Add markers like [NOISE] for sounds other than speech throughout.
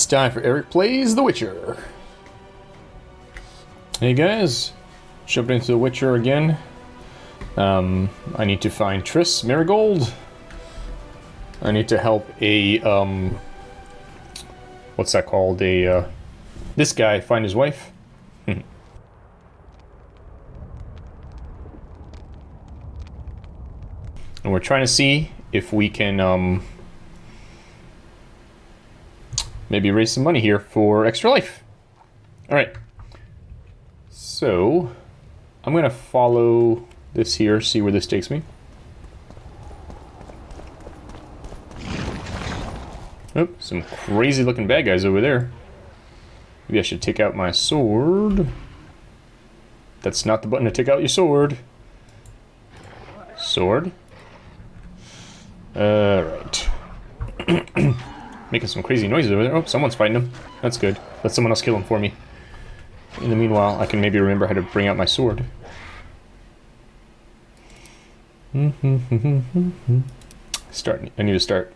It's time for Eric Plays The Witcher. Hey guys, jumping into The Witcher again. Um, I need to find Triss Merigold. I need to help a, um, what's that called? A, uh, this guy find his wife. [LAUGHS] and we're trying to see if we can, um, maybe raise some money here for Extra Life. All right. So, I'm going to follow this here, see where this takes me. Oh, some crazy looking bad guys over there. Maybe I should take out my sword. That's not the button to take out your sword. Sword. Alright. [CLEARS THROAT] making some crazy noises over there. Oh, someone's fighting him. That's good. Let someone else kill him for me. In the meanwhile, I can maybe remember how to bring out my sword. [LAUGHS] start. I need to start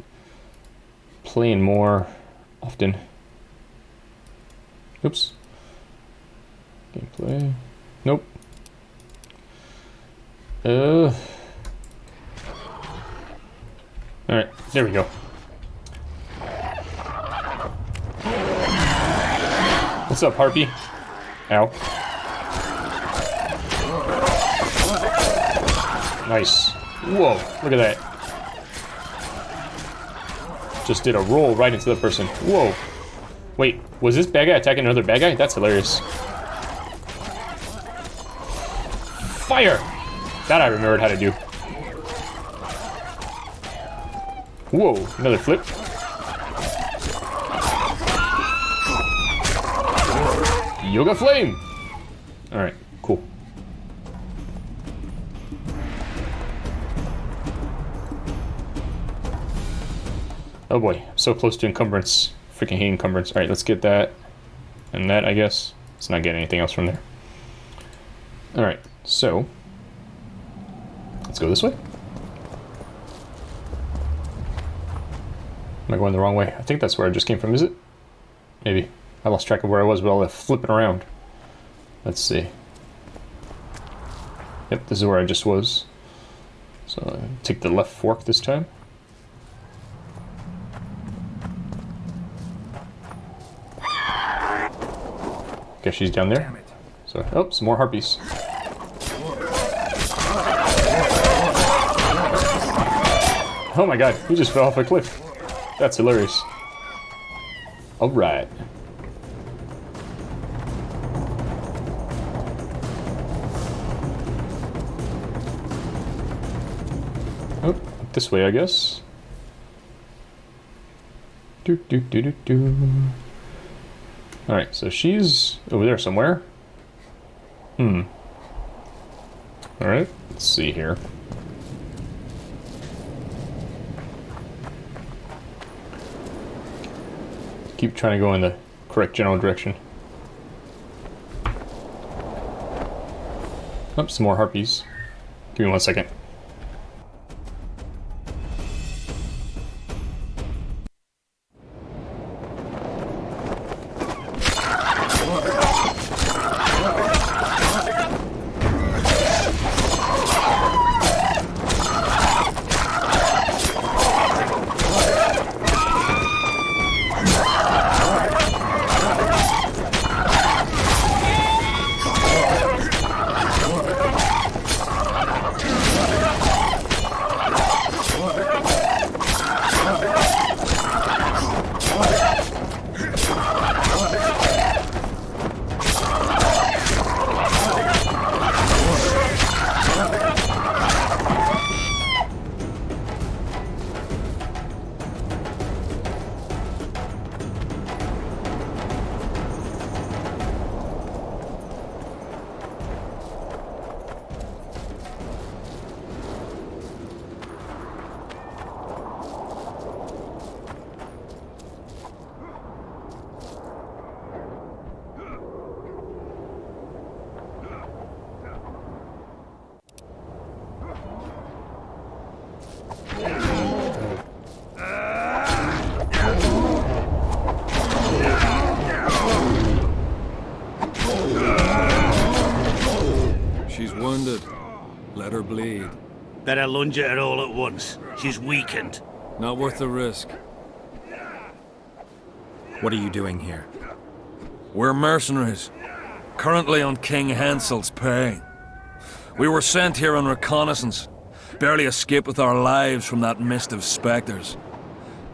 playing more often. Oops. Gameplay. Nope. Uh. Alright, there we go. What's up, Harpy? Ow. Nice. Whoa, look at that. Just did a roll right into the person. Whoa. Wait, was this bad guy attacking another bad guy? That's hilarious. Fire! That I remembered how to do. Whoa, another flip. Yoga Flame! Alright, cool. Oh boy, so close to encumbrance. Freaking hate encumbrance. Alright, let's get that. And that, I guess. Let's not get anything else from there. Alright, so... Let's go this way. Am I going the wrong way? I think that's where I just came from, is it? Maybe. I lost track of where I was with all that flipping around. Let's see. Yep, this is where I just was. So uh, take the left fork this time. Guess she's down there. So, oh, some more harpies. Oh my god, he just fell off a cliff. That's hilarious. Alright. This way, I guess. Do do do do do. All right, so she's over there somewhere. Hmm. All right, let's see here. Keep trying to go in the correct general direction. Oh, some more harpies. Give me one second. Better lunge at her all at once. She's weakened. Not worth the risk. What are you doing here? We're mercenaries. Currently on King Henselt's pay. We were sent here on reconnaissance. Barely escaped with our lives from that mist of specters.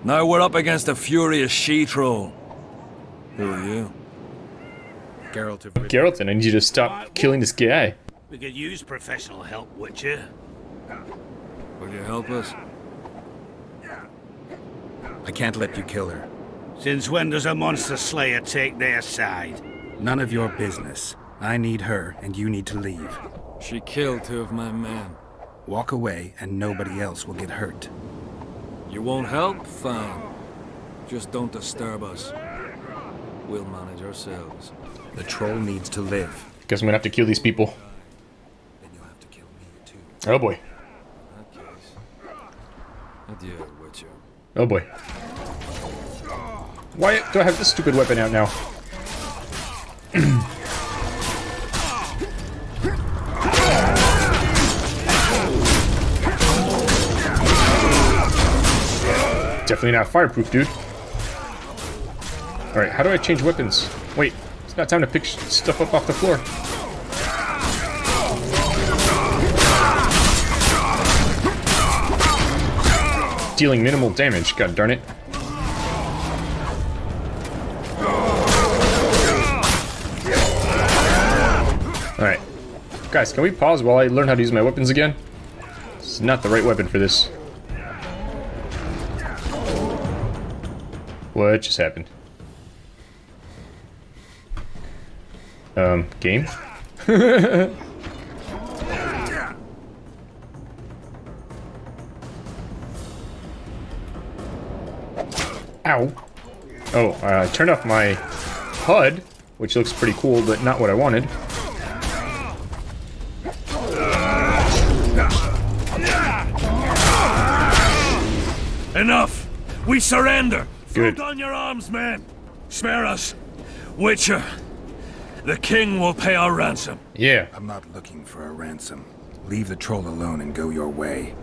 Now we're up against a furious she-troll. Who are you? Geralt of Geralt, I need you to stop killing this guy. We could use professional help, Witcher. Will you help us? I can't let you kill her. Since when does a monster slayer take their side? None of your business. I need her, and you need to leave. She killed two of my men. Walk away, and nobody else will get hurt. You won't help? Fine. Just don't disturb us. We'll manage ourselves. The troll needs to live. Guess I'm gonna have to kill these people. Then you'll have to kill me, too. Oh boy. In that case. Adieu, Witcher. Oh boy. Why do I have this stupid weapon out now? [CLEARS THROAT] Definitely not fireproof, dude. Alright, how do I change weapons? Wait, it's not time to pick stuff up off the floor. Dealing minimal damage, god darn it. Alright. Guys, can we pause while I learn how to use my weapons again? It's not the right weapon for this. What just happened? Um, game? [LAUGHS] Ow. Oh, uh, I turned off my HUD, which looks pretty cool, but not what I wanted. Enough! We surrender! Good. Throw down your arms, man! Spare us! Witcher, the king will pay our ransom. Yeah. I'm not looking for a ransom. Leave the troll alone and go your way.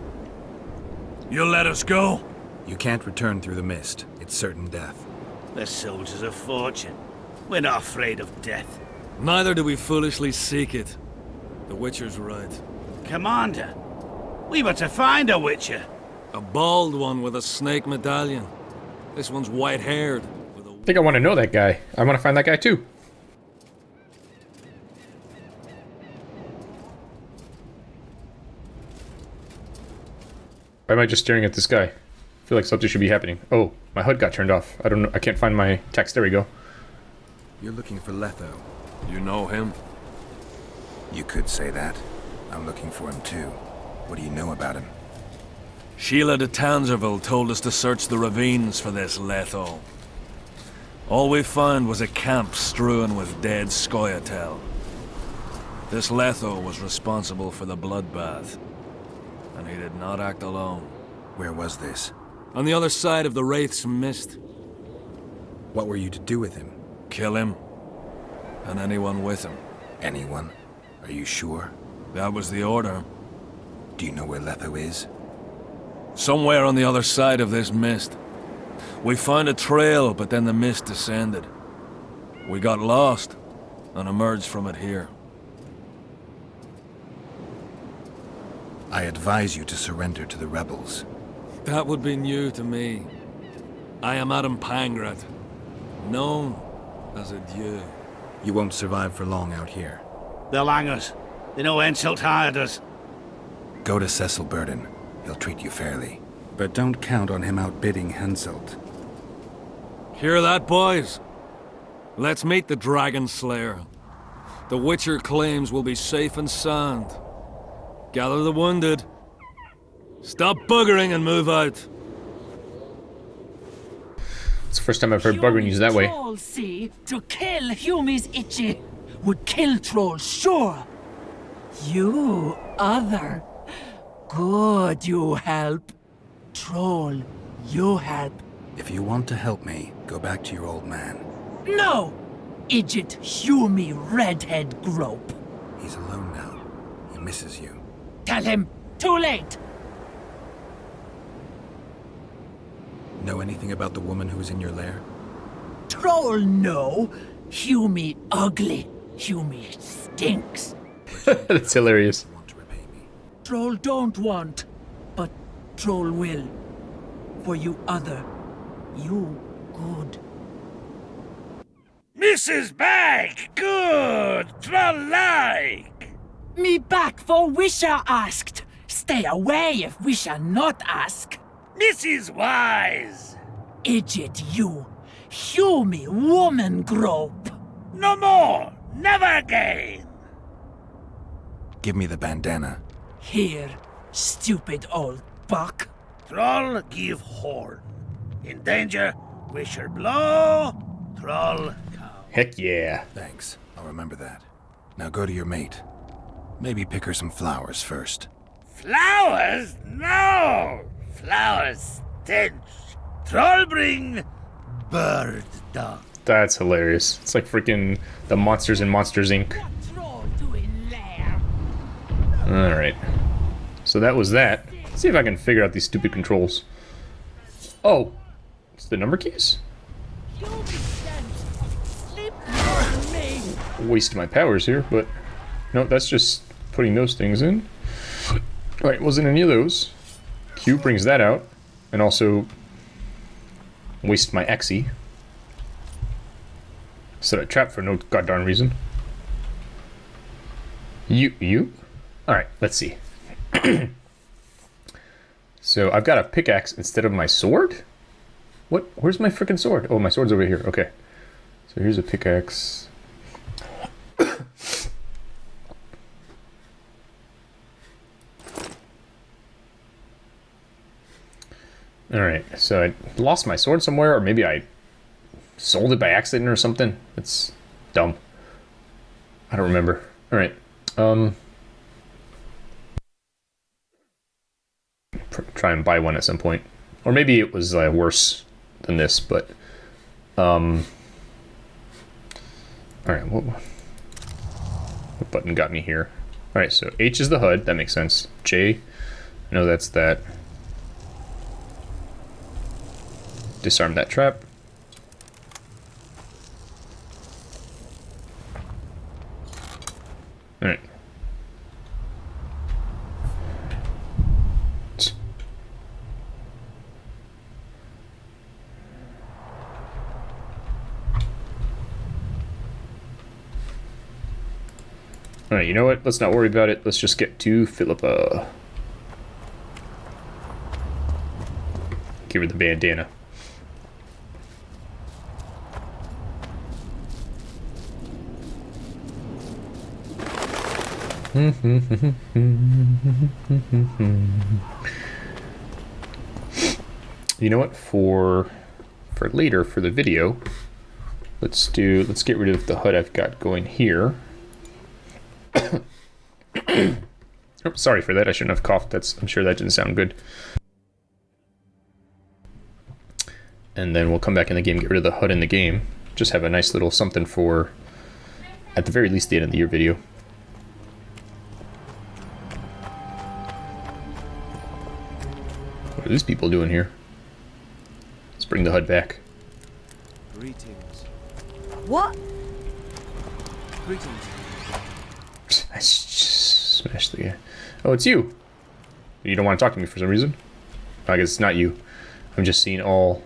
You'll let us go? You can't return through the mist. It's certain death. They're soldiers of fortune. We're not afraid of death. Neither do we foolishly seek it. The Witcher's right. Commander, we were to find a Witcher. A bald one with a snake medallion. This one's white-haired. With a I think I want to know that guy. I want to find that guy too. Why am I just staring at this guy? I feel like something should be happening. Oh, my HUD got turned off. I don't know. I can't find my text. There we go. You're looking for Letho. You know him? You could say that. I'm looking for him too. What do you know about him? Síle de Tansarville told us to search the ravines for this Letho. All we found was a camp strewn with dead Scoia'tael. This Letho was responsible for the bloodbath, and he did not act alone. Where was this? On the other side of the Wraith's Mist, What were you to do with him? kill him, and anyone with him. Anyone? Are you sure? That was the order. Do you know where Letho is? Somewhere on the other side of this mist. We found a trail, but then the mist descended. We got lost, and emerged from it here. I advise you to surrender to the rebels. That would be new to me. I am Adam Pangratt, known as Adieu. You won't survive for long out here. They'll hang us. They know Henselt hired us. Go to Cecil Burdon. He'll treat you fairly. But don't count on him outbidding Henselt. Hear that, boys? Let's meet the Dragon Slayer. The Witcher claims we'll be safe and sound. Gather the wounded. Stop buggering and move out. It's the first time I've heard Bugger used that way. Troll, see, to kill Humi's itchy would kill trolls, sure. You, other. Good, you help. Troll, you help. If you want to help me, go back to your old man. No! Idiot, Humi redhead grope. He's alone now. He misses you. tell him. Too late. Know anything about the woman who was in your lair? Troll no. Hume ugly. Hume stinks. [LAUGHS] That's hilarious. Want to repay me? Troll don't want, but troll will. For you other, you good. Mrs. Bag! Good! Troll-like! Me back for Wisha asked. Stay away if Wisha not ask. Mrs. Wise! Idiot you. Hume woman grope. No more! Never again! Give me the bandana. Here, stupid old buck. Troll give horn. In danger, wisher blow, troll cow. Heck yeah. Thanks. I'll remember that. Now go to your mate. Maybe pick her some flowers first. Flowers? No! Flowers stench. Troll bring bird dung. That's hilarious. It's like freaking the monsters in Monsters Inc. What troll doing there? Alright. So that was that. Let's see if I can figure out these stupid controls. Oh. It's the number keys? Hume sent. Sleep on me. Waste my powers here, but... No, that's just putting those things in. Alright, wasn't any of those. Q brings that out. And also... Waste my Xe. Set a trap for no goddamn reason. You, you? Alright, let's see. [CLEARS THROAT] so I've got a pickaxe instead of my sword? What? Where's my freaking sword? Oh, my sword's over here. Okay. So here's a pickaxe. Alright, so I lost my sword somewhere, or maybe I sold it by accident or something. It's dumb. I don't remember. Alright. Um try and buy one at some point. Or maybe it was uh, worse than this, but um Alright, what what button got me here? Alright, so H is the HUD, that makes sense. J, I know that's that. Disarm that trap. Alright. Alright, you know what? Let's not worry about it. Let's just get to Philippa. Give her the bandana. [LAUGHS] you know what? For for later for the video, let's do let's get rid of the HUD I've got going here. [COUGHS] oh, sorry for that. I shouldn't have coughed. That's I'm sure that didn't sound good. And then we'll come back in the game, get rid of the HUD in the game. Just have a nice little something for, at the very least, the end of the year video. What are these people doing here? Let's bring the HUD back. Greetings. What? Greetings. I s- smashed the guy. Oh, it's you. You don't want to talk to me for some reason. I guess it's not you. I'm just seeing all.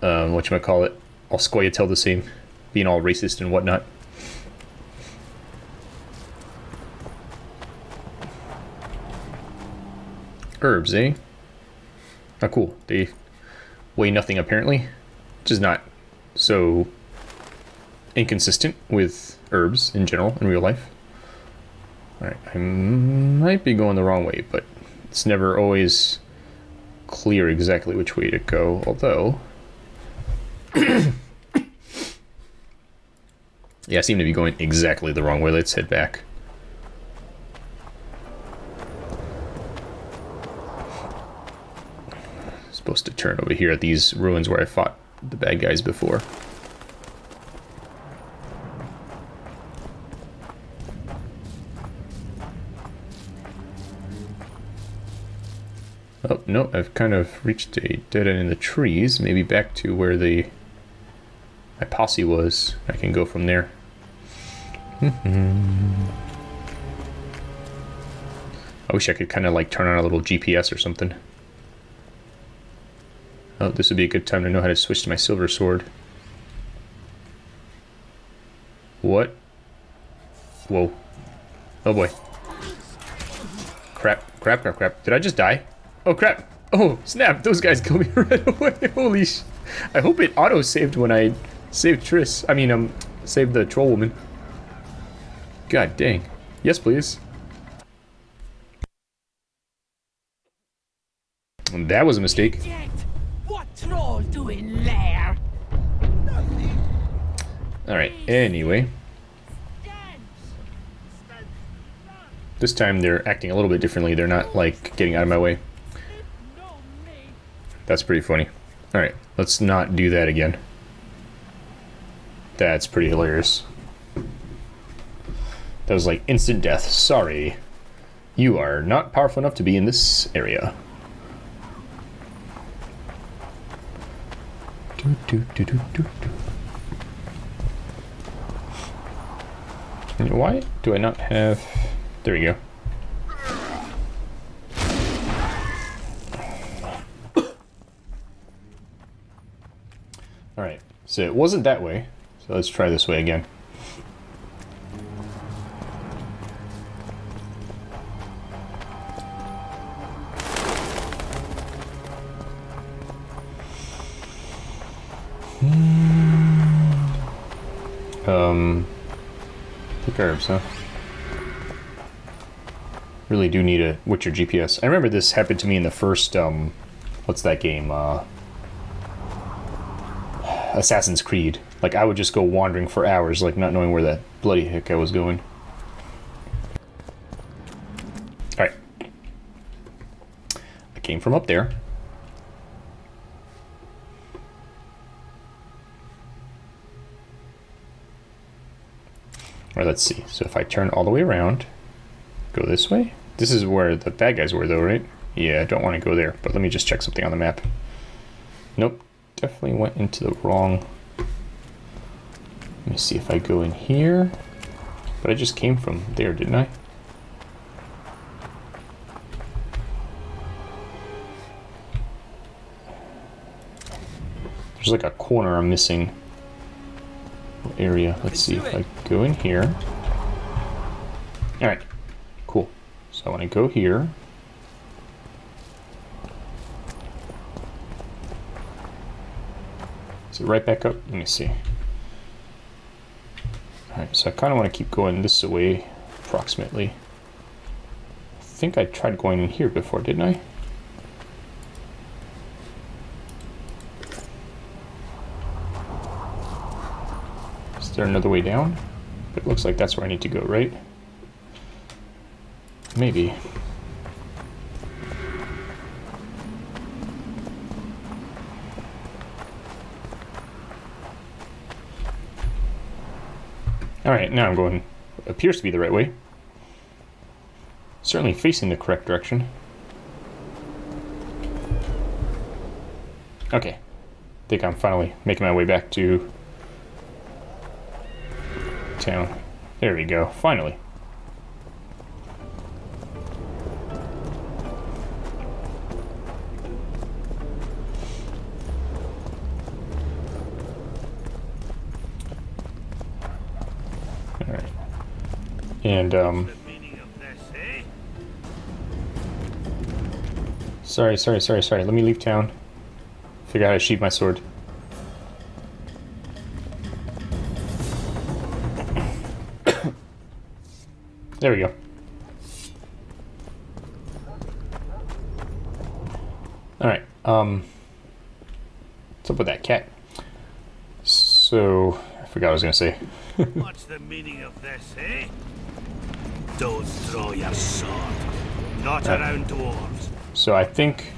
Um, what you might call it? All Scoia'tael the same, being all racist and whatnot. Herbs, eh? Oh, cool. They weigh nothing apparently, which is not so inconsistent with herbs in general in real life. Alright, I might be going the wrong way, but it's never always clear exactly which way to go, although... [COUGHS] yeah, I seem to be going exactly the wrong way. Let's head back. Supposed to turn over here at these ruins where I fought the bad guys before. Oh, no, I've kind of reached a dead end in the trees. Maybe back to where the my posse was. I can go from there. [LAUGHS] I wish I could kind of like turn on a little GPS or something. Oh, this would be a good time to know how to switch to my silver sword. What? Whoa. Oh boy. Crap, crap, crap, crap. Did I just die? Oh crap. Oh, snap. Those guys killed me [LAUGHS] right away. Holy sh... I hope it auto-saved when I saved Triss. I mean, um, saved the troll woman. God dang. Yes, please. That was a mistake. Troll doing there? Alright, anyway. This time they're acting a little bit differently. They're not, like, getting out of my way. That's pretty funny. Alright, let's not do that again. That's pretty hilarious. That was like instant death. Sorry. You are not powerful enough to be in this area. Do, do, do, do, do, do. Why do I not have... There we go. Alright, so it wasn't that way. So let's try this way again. Um, the herbs, huh? Really do need a Witcher GPS. I remember this happened to me in the first, um, what's that game? Uh, Assassin's Creed. Like, I would just go wandering for hours, like, not knowing where that bloody heck I was going. Alright. I came from up there. Or let's see. So if I turn all the way around, go this way. This is where the bad guys were, though, right? Yeah, I don't want to go there. But let me just check something on the map. Nope. Definitely went into the wrong... Let me see if I go in here. But I just came from there, didn't I? There's like a corner I'm missing area. Let's see if I go in here. Alright, cool. So I want to go here. Is it right back up? Let me see. Alright, so I kind of want to keep going this way, approximately. I think I tried going in here before, didn't I? There another way down? It looks like that's where I need to go, right? Maybe. Alright, now I'm going... appears to be the right way. Certainly facing the correct direction. Okay. I think I'm finally making my way back to town. There we go, finally. Alright. And, um... Sorry, sorry, sorry, sorry. Let me leave town. Figure out how to sheath my sword. There we go. Alright, um... What's up with that cat? So... I forgot what I was gonna say. [LAUGHS] What's the meaning of this, eh? Don't throw your sword. Not Uh. around dwarves. So I think...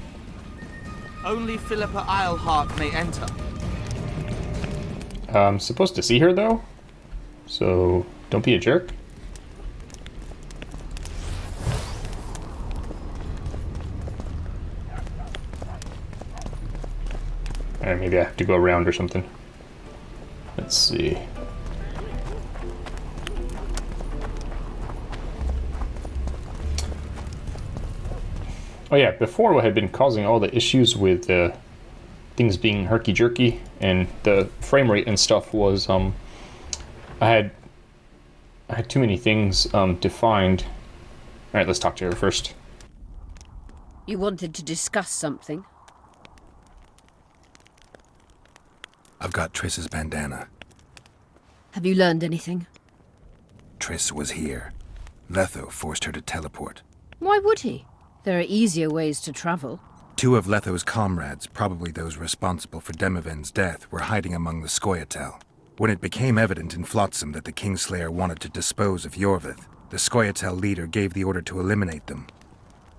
Only Philippa Eilhart may enter. I'm supposed to see her, though. So, don't be a jerk. Maybe I have to go around or something. Let's see. Oh yeah, before what had been causing all the issues with uh, things being herky-jerky and the frame rate and stuff was um, I had I had too many things um, defined. All right, let's talk to her first. You wanted to discuss something? I've got Triss's bandana. Have you learned anything? Triss was here. Letho forced her to teleport. Why would he? There are easier ways to travel. Two of Letho's comrades, probably those responsible for Demavend's death, were hiding among the Scoia'tael. When it became evident in Flotsam that the Kingslayer wanted to dispose of Iorveth, the Scoia'tael leader gave the order to eliminate them.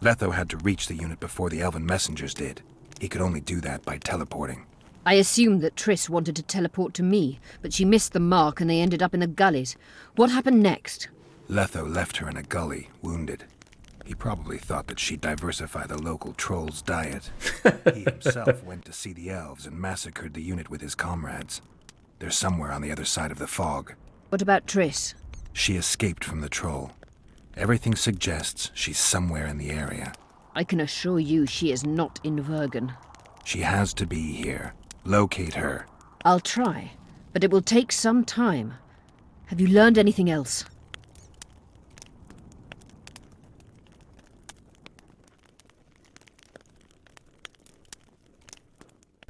Letho had to reach the unit before the Elven messengers did. He could only do that by teleporting. I assumed that Triss wanted to teleport to me, but she missed the mark and they ended up in the gullies. What happened next? Letho left her in a gully, wounded. He probably thought that she'd diversify the local troll's diet. he [LAUGHS] himself went to see the elves and massacred the unit with his comrades. They're somewhere on the other side of the fog. What about Triss? She escaped from the troll. Everything suggests she's somewhere in the area. I can assure you she is not in Vergen. She has to be here. Locate her. I'll try, but it will take some time. Have you learned anything else?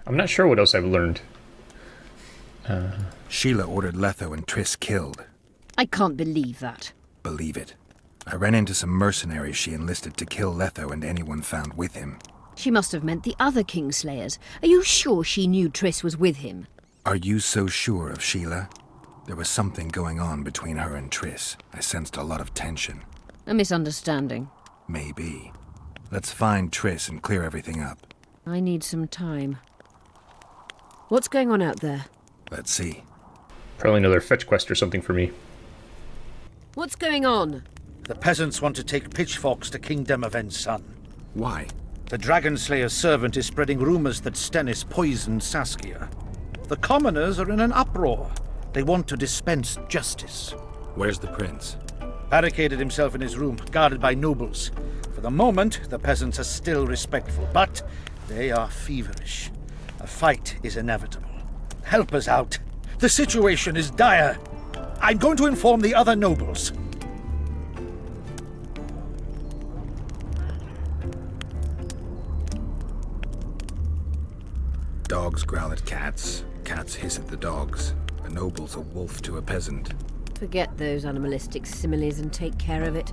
I'm not sure what else I've learned. Uh... Síle ordered Letho and Triss killed. I can't believe that. Believe it. I ran into some mercenaries she enlisted to kill Letho and anyone found with him. She must have meant the other Kingslayers. Are you sure she knew Triss was with him? Are you so sure of Síle? There was something going on between her and Triss. I sensed a lot of tension. A misunderstanding. Maybe. Let's find Triss and clear everything up. I need some time. What's going on out there? Let's see. Probably another fetch quest or something for me. What's going on? The peasants want to take pitchforks to King Demavend's son. Why? The Dragon Slayer's servant is spreading rumors that Stennis poisoned Saskia. The commoners are in an uproar. They want to dispense justice. Where's the prince? Barricaded himself in his room, guarded by nobles. For the moment, the peasants are still respectful, but they are feverish. A fight is inevitable. Help us out. The situation is dire. I'm going to inform the other nobles. Dogs growl at cats. Cats hiss at the dogs. A noble's a wolf to a peasant. Forget those animalistic similes and take care of it.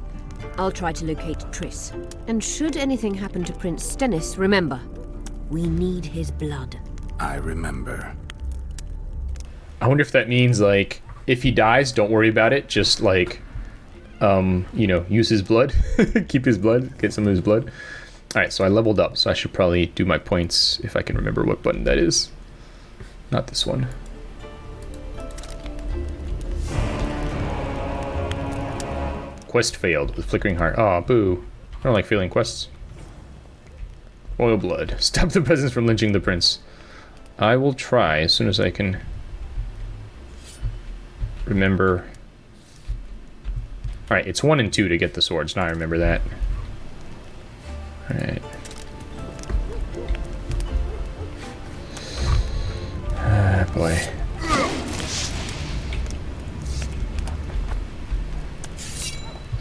I'll try to locate Triss. And should anything happen to Prince Stennis, remember, we need his blood. I remember. I wonder if that means like if he dies, don't worry about it. Just like, um, you know, use his blood, [LAUGHS] keep his blood, get some of his blood. All right, so I leveled up, so I should probably do my points if I can remember what button that is. Not this one. Quest failed with flickering heart. Aw, boo. I don't like failing quests. Royal blood. [LAUGHS] Stop the peasants from lynching the prince. I will try as soon as I can remember. Alright, it's 1 and 2 to get the swords. Now I remember that.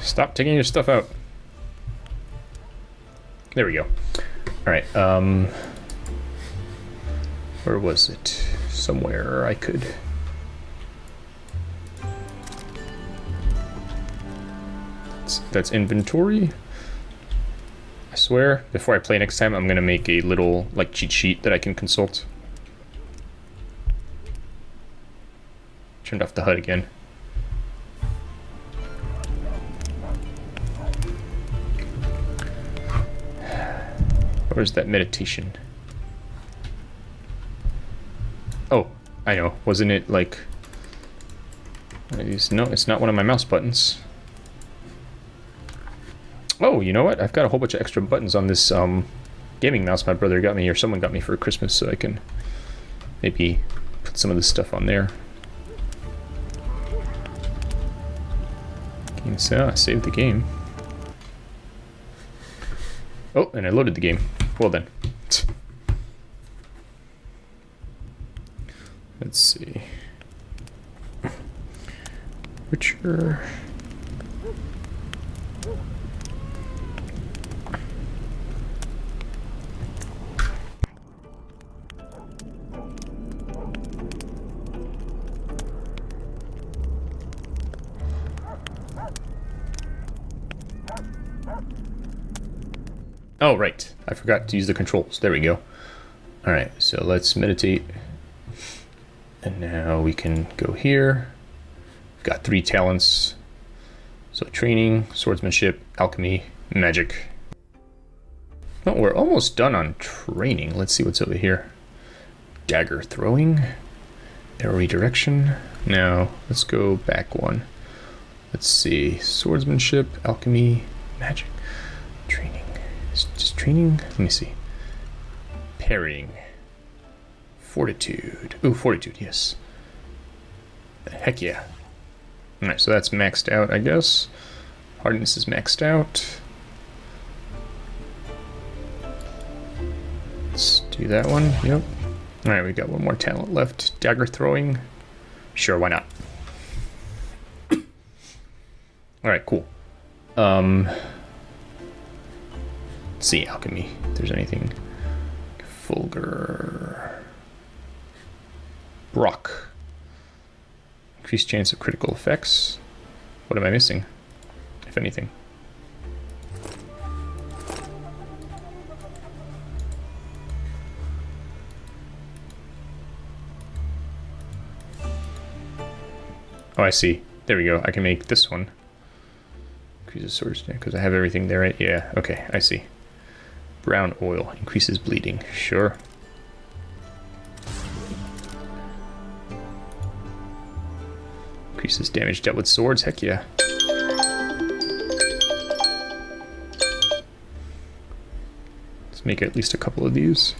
Stop taking your stuff out. There we go. Alright, um... Where was it? Somewhere I could... That's, that's inventory. I swear, before I play next time, I'm gonna make a little, like, cheat sheet that I can consult. Turned off the HUD again. Where's that meditation? Oh, I know. Wasn't it like... No, it's not one of my mouse buttons. Oh, you know what? I've got a whole bunch of extra buttons on this um, gaming mouse my brother got me, or someone got me for Christmas, so I can maybe put some of this stuff on there. Game so I saved the game. Oh, and I loaded the game. Well then. Let's see. Witcher. Oh, right. I forgot to use the controls. There we go. Alright, so let's meditate. And now we can go here. We've got three talents. So training, swordsmanship, alchemy, magic. Oh, we're almost done on training. Let's see what's over here. Dagger throwing. Arrow redirection. Now, let's go back one. Let's see. Swordsmanship, alchemy, magic, training. Just training. Let me see. Parrying. Fortitude. Ooh, fortitude, yes. Heck yeah. Alright, so that's maxed out, I guess. Hardness is maxed out. Let's do that one. Yep. Alright, we got one more talent left. Dagger throwing. Sure, why not? [COUGHS] Alright, cool. Um, see alchemy if there's anything fulgur brock increased chance of critical effects what am i missing if anything Oh, I see. There we go. I can make this one. Increases sword because I have everything there, right? Yeah, okay, I see. Brown oil increases bleeding. Sure. Increases damage dealt with swords. Heck yeah. Let's make at least a couple of these.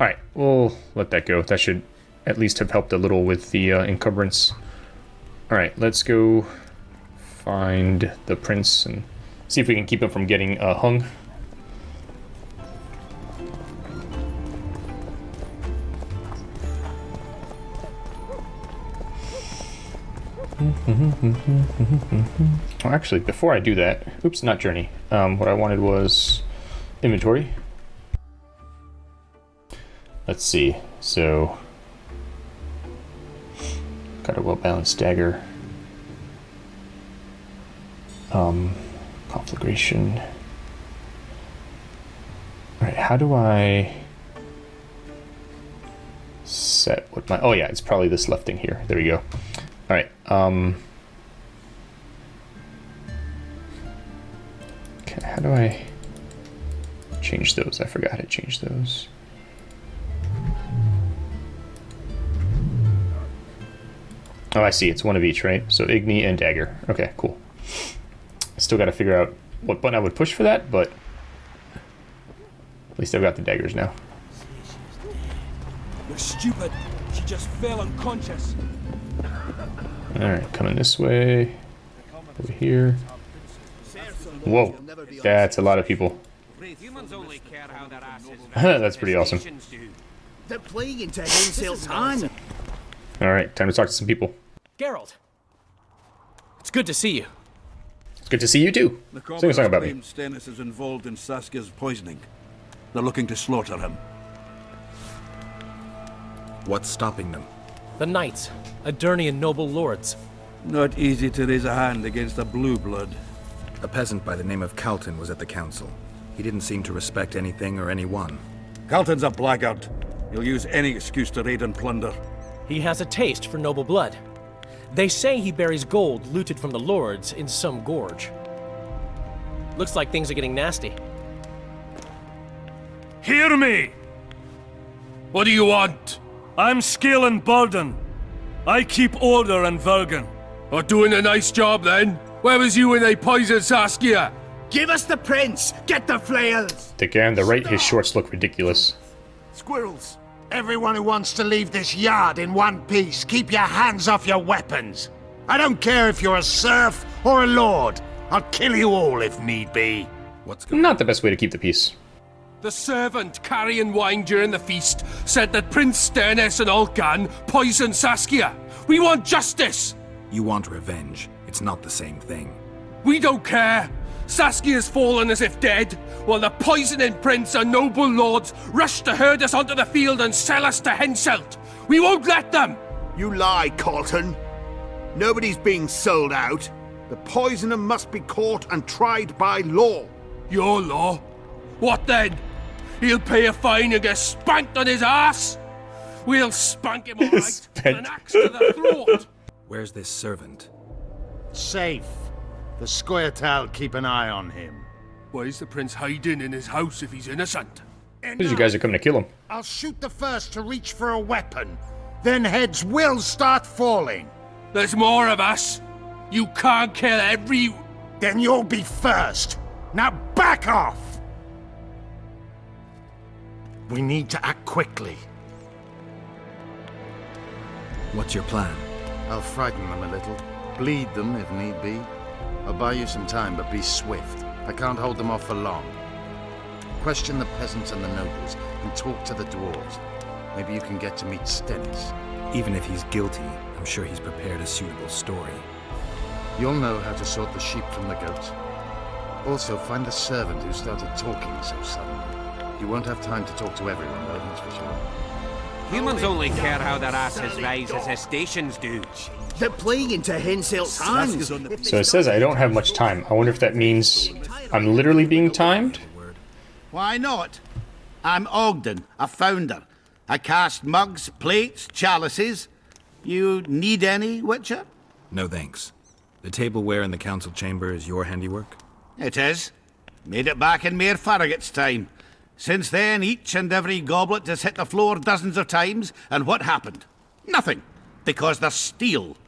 Alright, we'll let that go. That should at least have helped a little with the uh, encumbrance. Alright, let's go find the prince and see if we can keep him from getting uh, hung. well, actually, before I do that, oops, not journey. Um, what I wanted was inventory. Let's see. So, got a well-balanced dagger um, conflagration. All right, how do I set what my, oh yeah, it's probably this left thing here. There we go. All right. Um, okay, how do I change those? I forgot to change those. Oh, I see. It's one of each, right? So Igni and Dagger. Okay, cool. Still got to figure out what button I would push for that, but at least I've got the daggers now. You're stupid. She just fell unconscious. Alright, coming this way. Over here. Whoa. That's a lot of people. [LAUGHS] That's pretty awesome. They're playing into Henselt's hand. Alright, time to talk to some people. Geralt. It's good to see you. Good to see you too. The Sing a song about me. Stennis is involved in Saskia's poisoning. They're looking to slaughter him. What's stopping them? The Knights, Aedirnian noble lords. Not easy to raise a hand against a blue blood. A peasant by the name of Calton was at the council. He didn't seem to respect anything or anyone. Calton's a blackguard. He'll use any excuse to raid and plunder. He has a taste for noble blood. They say he buries gold looted from the lords in some gorge. Looks like things are getting nasty. Hear me! What do you want? I'm Scalen Baldin. I keep order in Vergen. Are doing a nice job then? Where was you when they poisoned Saskia? Give us the prince! Get the flails! The guy on the right, his shorts look ridiculous. Squirrels! Everyone who wants to leave this yard in one piece, keep your hands off your weapons. I don't care if you're a serf or a lord. I'll kill you all if need be. What's Not the best way to keep the peace. The servant carrying wine during the feast said that Prince Stennis and Olcan poisoned Saskia. We want justice! You want revenge. It's not the same thing. We don't care. Saskia's fallen as if dead, while the poisoning prince and noble lords rush to herd us onto the field and sell us to Henselt. We won't let them! You lie, Colton. Nobody's being sold out. The poisoner must be caught and tried by law. Your law? What then? He'll pay a fine and get spanked on his ass? We'll spank him all right, with an axe to the throat. Where's this servant? Safe. The Scoia'tael keep an eye on him. Why is the prince hiding in his house if he's innocent? Because you guys are coming to kill him. I'll shoot the first to reach for a weapon. Then heads will start falling. There's more of us. You can't kill every... Then you'll be first. Now back off! We need to act quickly. What's your plan? I'll frighten them a little. Bleed them if need be. I'll buy you some time, but be swift. I can't hold them off for long. Question the peasants and the nobles, and talk to the dwarves. Maybe you can get to meet Stennis. Even if he's guilty, I'm sure he's prepared a suitable story. You'll know how to sort the sheep from the goats. Also, find the servant who started talking so suddenly. You won't have time to talk to everyone, though, that's for sure. Humans only care how their asses rise as their stations do. They're playing into Henselt's hands. So it says I don't have much time. I wonder if that means I'm literally being timed? Why not? I'm Ogden, a founder. I cast mugs, plates, chalices. You need any, Witcher? No thanks. The tableware in the council chamber is your handiwork? It is. Made it back in Mayor Farragut's time. Since then, each and every goblet has hit the floor dozens of times, and what happened? Nothing, because they're steel.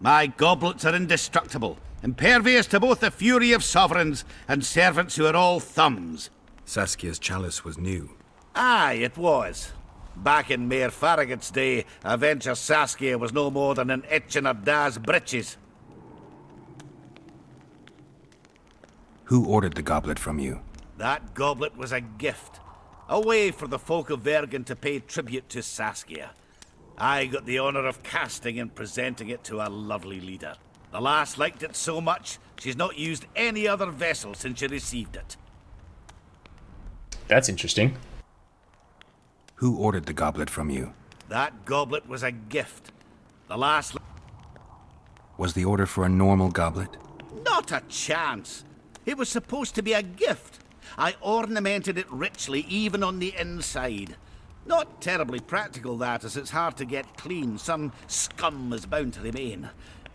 My goblets are indestructible, impervious to both the fury of sovereigns and servants who are all thumbs. Saskia's chalice was new. Aye, it was. Back in Mayor Farragut's day, a venture Saskia was no more than an itch in her da's breeches. Who ordered the goblet from you? That goblet was a gift. A way for the folk of Vergen to pay tribute to Saskia. I got the honor of casting and presenting it to our lovely leader. The lass liked it so much, she's not used any other vessel since she received it. That's interesting. Who ordered the goblet from you? That goblet was a gift. The lass... Was the order for a normal goblet? Not a chance. It was supposed to be a gift. I ornamented it richly, even on the inside. Not terribly practical, that, as it's hard to get clean. Some scum is bound to remain.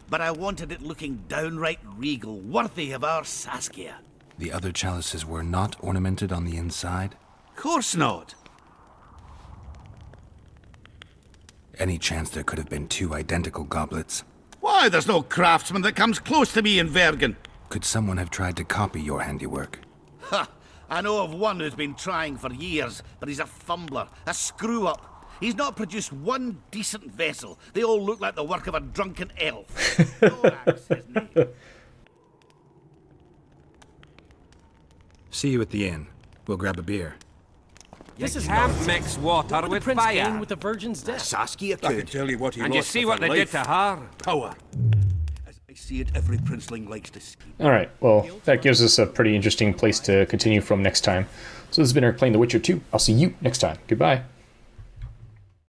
But I wanted it looking downright regal, worthy of our Saskia. The other chalices were not ornamented on the inside? Course not. Any chance there could have been two identical goblets? Why, there's no craftsman that comes close to me in Vergen. Could someone have tried to copy your handiwork? Ha! I know of one who's been trying for years, but he's a fumbler, a screw-up. He's not produced one decent vessel. They all look like the work of a drunken elf. [LAUGHS] Thorax, his name. See you at the inn. We'll grab a beer. This is can't mix water What would the with prince fire. gain with the virgin's ah, death? Saskia I can tell you what he And you see what they did to her. Power. I see it, every princeling likes to scheme. Alright, well, that gives us a pretty interesting place to continue from next time. So this has been Eric playing The Witcher 2. I'll see you next time. Goodbye.